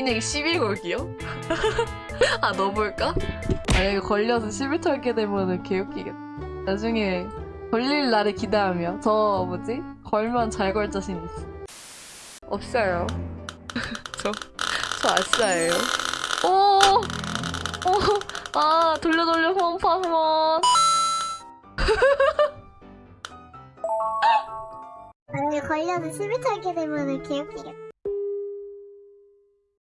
인액 11골기요? 아 넣어볼까? 만약에 아, 걸려서 10일 털게 되면은 개웃기겠다 나중에 걸릴 날을 기대하며 저 뭐지? 걸면 잘 걸 자신 있어 없어요 저, 저 아싸예요 오! 오! 아 돌려 돌려 홈파 한번 만약에 걸려서 10일 털게 되면은 개웃기겠다.